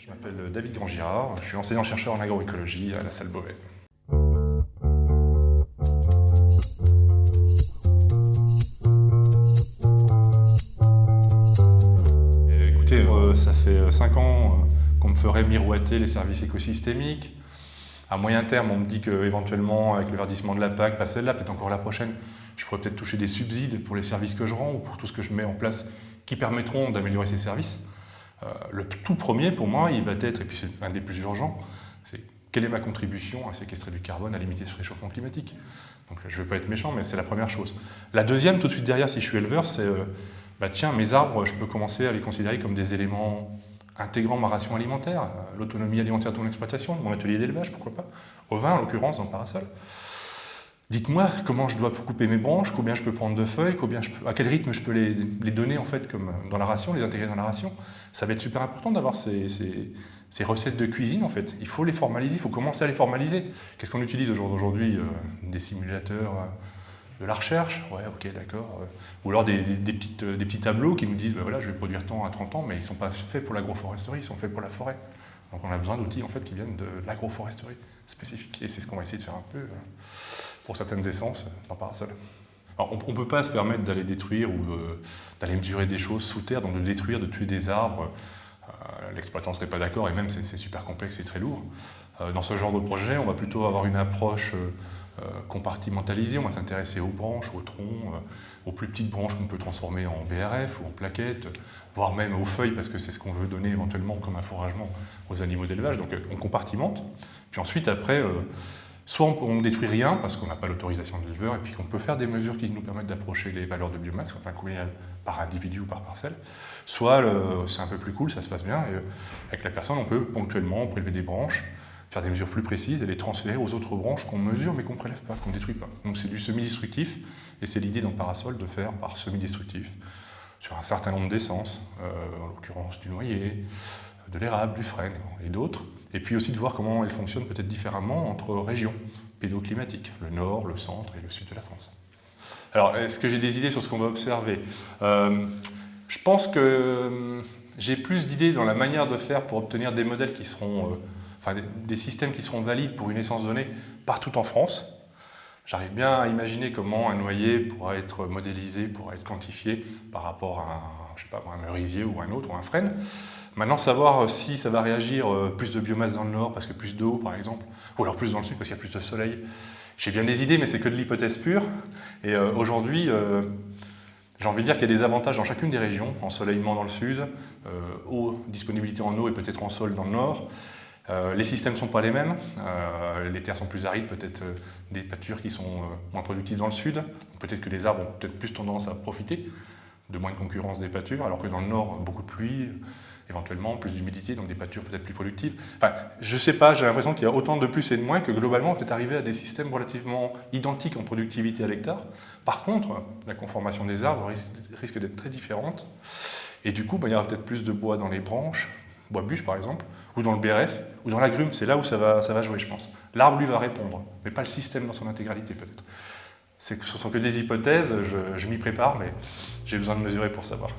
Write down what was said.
Je m'appelle David Grandgirard, je suis enseignant-chercheur en agroécologie à la salle Beauvais. Écoutez, euh, ça fait 5 ans euh, qu'on me ferait miroiter les services écosystémiques. À moyen terme, on me dit qu'éventuellement, avec le verdissement de la PAC, pas celle-là, peut-être encore la prochaine, je pourrais peut-être toucher des subsides pour les services que je rends ou pour tout ce que je mets en place qui permettront d'améliorer ces services. Euh, le tout premier, pour moi, il va être, et puis c'est un des plus urgents, c'est quelle est ma contribution à séquestrer du carbone, à limiter ce réchauffement climatique Donc je ne veux pas être méchant, mais c'est la première chose. La deuxième, tout de suite derrière, si je suis éleveur, c'est, euh, bah tiens, mes arbres, je peux commencer à les considérer comme des éléments intégrant ma ration alimentaire, euh, l'autonomie alimentaire de mon exploitation, mon atelier d'élevage, pourquoi pas, au vin en l'occurrence, dans le parasol. Dites-moi comment je dois couper mes branches, combien je peux prendre de feuilles, à quel rythme je peux les, donner en fait comme dans la ration, les intégrer dans la ration. Ça va être super important d'avoir ces, recettes de cuisine en fait. Il faut les formaliser, il faut commencer à les formaliser. Qu'est-ce qu'on utilise aujourd'hui euh, Des simulateurs euh, de la recherche, ouais, ok, d'accord. Ou alors des, petits tableaux qui nous disent, ben voilà, je vais produire tant à 30 ans, mais ils ne sont pas faits pour l'agroforesterie, ils sont faits pour la forêt. Donc on a besoin d'outils en fait, qui viennent de l'agroforesterie spécifique. Et c'est ce qu'on va essayer de faire un peu euh, pour certaines essences dans Parasol. Alors, on ne peut pas se permettre d'aller détruire ou euh, d'aller mesurer des choses sous terre, donc de détruire, de tuer des arbres. Euh, l'exploitant ne serait pas d'accord et même c'est super complexe et très lourd. dans ce genre de projet, on va plutôt avoir une approche euh, compartimentalisé, on va s'intéresser aux branches, aux troncs, euh, aux plus petites branches qu'on peut transformer en BRF ou en plaquettes, voire même aux feuilles parce que c'est ce qu'on veut donner éventuellement comme un fourragement aux animaux d'élevage, donc euh, on compartimente. Puis ensuite après, soit on ne détruit rien parce qu'on n'a pas l'autorisation de l'éleveur et puis qu'on peut faire des mesures qui nous permettent d'approcher les valeurs de biomasse, enfin combien par individu ou par parcelle, soit c'est un peu plus cool, ça se passe bien, et avec la personne on peut ponctuellement prélever des branches, faire des mesures plus précises et les transférer aux autres branches qu'on mesure mais qu'on ne prélève pas, qu'on ne détruit pas. Donc c'est du semi-destructif et c'est l'idée dans Parasol de faire par semi-destructif sur un certain nombre d'essences, euh, en l'occurrence du noyer, de l'érable, du frêne et d'autres. Et puis aussi de voir comment elles fonctionnent peut-être différemment entre régions pédoclimatiques, le nord, le centre et le sud de la France. Alors, est-ce que j'ai des idées sur ce qu'on va observer? Euh, Je pense que euh, j'ai plus d'idées dans la manière de faire pour obtenir des modèles qui seront enfin, des systèmes qui seront valides pour une essence donnée partout en France. J'arrive bien à imaginer comment un noyer pourra être modélisé, pourra être quantifié par rapport à un, je merisier ou un autre, ou un frêne. Maintenant, savoir si ça va réagir euh, plus de biomasse dans le nord parce que plus d'eau, par exemple, ou alors plus dans le sud parce qu'il y a plus de soleil. J'ai bien des idées, mais c'est que de l'hypothèse pure. Et euh, aujourd'hui, euh, j'ai envie de dire qu'il y a des avantages dans chacune des régions, ensoleillement dans le sud, eau, disponibilité en eau et peut-être en sol dans le nord, euh, les systèmes ne sont pas les mêmes, euh, les terres sont plus arides, peut-être euh, des pâtures qui sont moins productives dans le sud, peut-être que les arbres ont peut-être plus tendance à profiter de moins de concurrence des pâtures, alors que dans le nord, beaucoup de pluie, éventuellement plus d'humidité, donc des pâtures peut-être plus productives. Enfin, je ne sais pas, j'ai l'impression qu'il y a autant de plus et de moins que globalement on peut arriver à des systèmes relativement identiques en productivité à l'hectare. Par contre, la conformation des arbres risque, d'être très différente, et du coup, bah, il y aura peut-être plus de bois dans les branches, bois bûche par exemple, ou dans le BRF, ou dans l'agrume, c'est là où ça va, ça va jouer je pense. L'arbre lui va répondre, mais pas le système dans son intégralité peut-être. Ce ne sont que des hypothèses, je, je m'y prépare, mais j'ai besoin de mesurer pour savoir.